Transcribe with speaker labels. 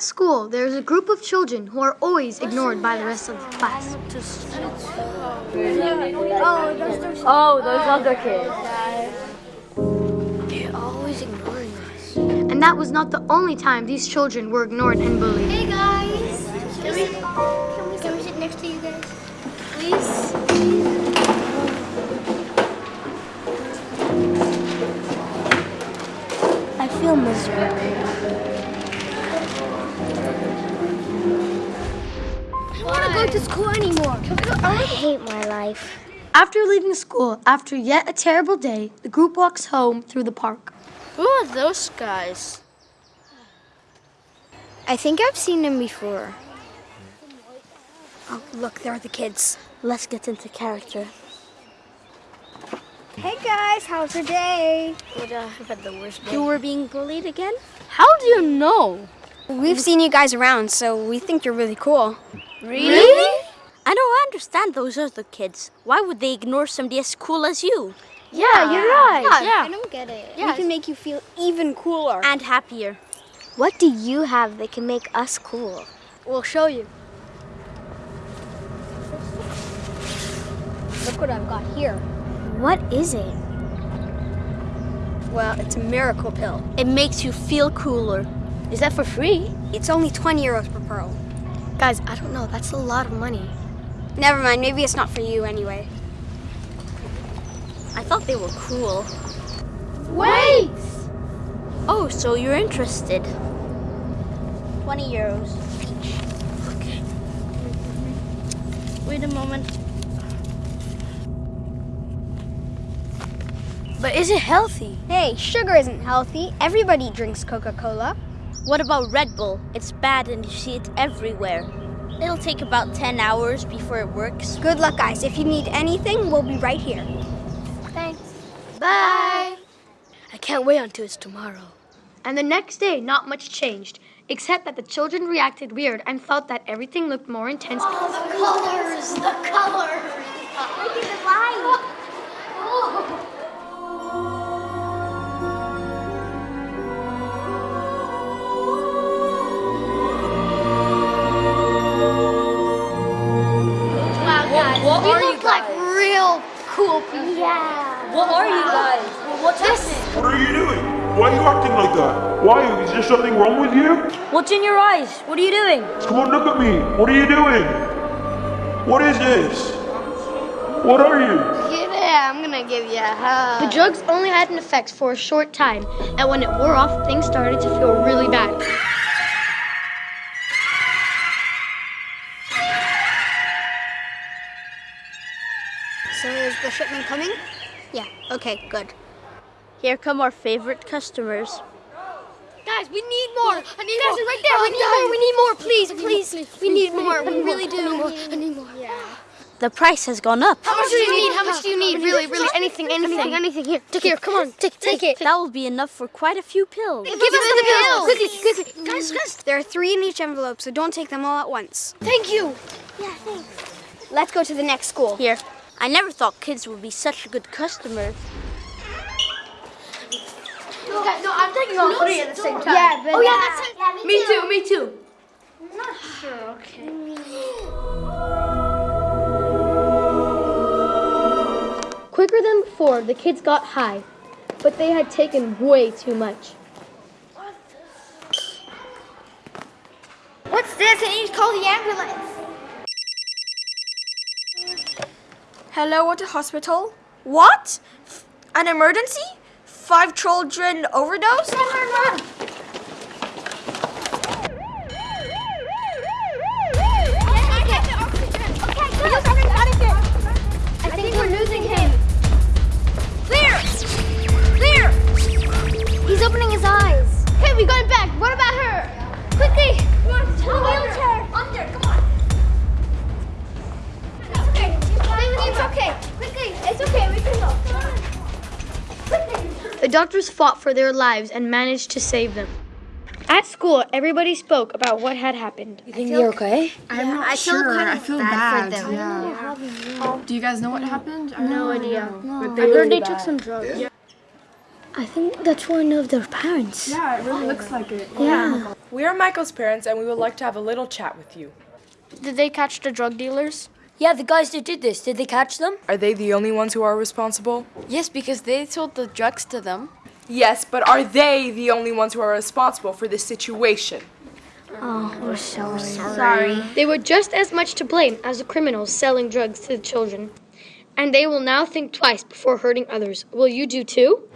Speaker 1: At school, there is a group of children who are always ignored by the rest of the class.
Speaker 2: Oh, those other kids.
Speaker 3: They're always ignoring us.
Speaker 1: And that was not the only time these children were ignored and bullied.
Speaker 3: Hey guys! Can we, can we, can we sit next to you guys? Please? I feel miserable. To school anymore. Can we go? I hate my life.
Speaker 1: After leaving school, after yet a terrible day, the group walks home through the park.
Speaker 2: Who are those guys?
Speaker 3: I think I've seen them before. Oh, look, there are the kids.
Speaker 2: Let's get into character.
Speaker 3: Hey guys, how's your day?
Speaker 2: Would uh, have had the worst day.
Speaker 3: You were being bullied again?
Speaker 2: How do you know?
Speaker 3: We've seen you guys around, so we think you're really cool.
Speaker 2: Really? I don't understand those other kids. Why would they ignore somebody as cool as you?
Speaker 1: Yeah, you're right.
Speaker 2: Yeah.
Speaker 3: I don't get it.
Speaker 2: Yeah.
Speaker 3: We can make you feel even cooler.
Speaker 2: And happier.
Speaker 3: What do you have that can make us cool?
Speaker 2: We'll show you.
Speaker 3: Look what I've got here. What is it? Well, it's a miracle pill.
Speaker 2: It makes you feel cooler. Is that for free?
Speaker 3: It's only 20 euros per pearl.
Speaker 1: Guys, I don't know. That's a lot of money.
Speaker 3: Never mind, maybe it's not for you anyway.
Speaker 2: I thought they were cool.
Speaker 1: Wait!
Speaker 2: Oh, so you're interested.
Speaker 3: 20 euros.
Speaker 2: Okay. Wait a moment. But is it healthy?
Speaker 3: Hey, sugar isn't healthy. Everybody drinks Coca-Cola.
Speaker 2: What about Red Bull? It's bad and you see it everywhere. It'll take about 10 hours before it works.
Speaker 3: Good luck, guys. If you need anything, we'll be right here.
Speaker 1: Thanks.
Speaker 2: Bye. I can't wait until it's tomorrow.
Speaker 1: And the next day, not much changed, except that the children reacted weird and felt that everything looked more intense.
Speaker 3: The colors, the
Speaker 1: colors. Cool people.
Speaker 3: Yeah.
Speaker 2: What are you guys? What's happening?
Speaker 4: What are you doing? Why are you acting like that? Why? Is there something wrong with you?
Speaker 2: What's in your eyes? What are you doing?
Speaker 4: Come on, look at me. What are you doing? What is this? What are you?
Speaker 3: Give it. I'm gonna give you a hug.
Speaker 1: The drugs only had an effect for a short time, and when it wore off, things started to feel really bad.
Speaker 3: So is the shipment coming? Yeah. Okay. Good.
Speaker 2: Here come our favorite customers.
Speaker 1: Guys, we need more. I need guys, right there. we need more. We need more. Please, please. We need more. We really do. I need more. Yeah.
Speaker 2: The price has gone up.
Speaker 1: How much do you need? How much do you need? Really, really, anything, anything, anything. Here, take here. Come on, take, take it.
Speaker 2: That will be enough for quite a few pills.
Speaker 1: Give us the pills. Quickly, quickly, mm. guys, guys.
Speaker 3: There are three in each envelope, so don't take them all at once.
Speaker 1: Thank you. Yeah, thanks.
Speaker 3: Let's go to the next school.
Speaker 2: Here. I never thought kids would be such a good customer.
Speaker 1: No, I'm taking all three at the same time.
Speaker 3: Yeah, but
Speaker 1: Oh yeah, that's it.
Speaker 2: Me too, me too. Me too. Not sure, okay.
Speaker 1: Quicker than before, the kids got high, but they had taken way too much.
Speaker 3: What's this? I need to call the ambulance.
Speaker 5: Hello, what a hospital? What? An emergency? Five children overdose?
Speaker 3: I The
Speaker 1: doctors fought for their lives and managed to save them. At school, everybody spoke about what had happened. You think you're okay?
Speaker 6: I'm not
Speaker 3: I feel
Speaker 6: sure.
Speaker 3: kind
Speaker 6: I feel
Speaker 3: bad
Speaker 6: bad.
Speaker 3: for them.
Speaker 6: Yeah. Do you guys know what happened?
Speaker 1: I No idea.
Speaker 2: I heard they took some drugs.
Speaker 1: I think that's one of their parents.
Speaker 5: Yeah, it really looks like it.
Speaker 1: Yeah.
Speaker 6: We are Michael's parents and we would like to have a little chat with you.
Speaker 5: Did they catch the drug dealers?
Speaker 7: Yeah, the guys that did this, did they catch them?
Speaker 6: Are they the only ones who are responsible?
Speaker 8: Yes, because they sold the drugs to them.
Speaker 6: Yes, but are they the only ones who are responsible for this situation?
Speaker 1: Oh, we're so sorry. They were just as much to blame as the criminals selling drugs to the children. And they will now think twice before hurting others. Will you do too?